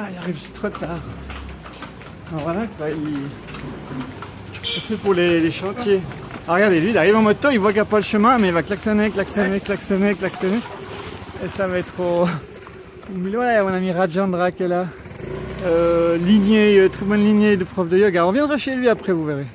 Ah, il arrive juste trop tard. Alors voilà, bah, il... C'est pour les, les chantiers. Ah, regardez, lui, il arrive en moto, il voit qu'il n'y a pas le chemin, mais il va klaxonner, klaxonner, klaxonner, klaxonner. Et ça va être trop... Ouais, mon ami Rajandra qui est là. Euh, lignée, euh, très bonne lignée de prof de yoga. On viendra chez lui après, vous verrez.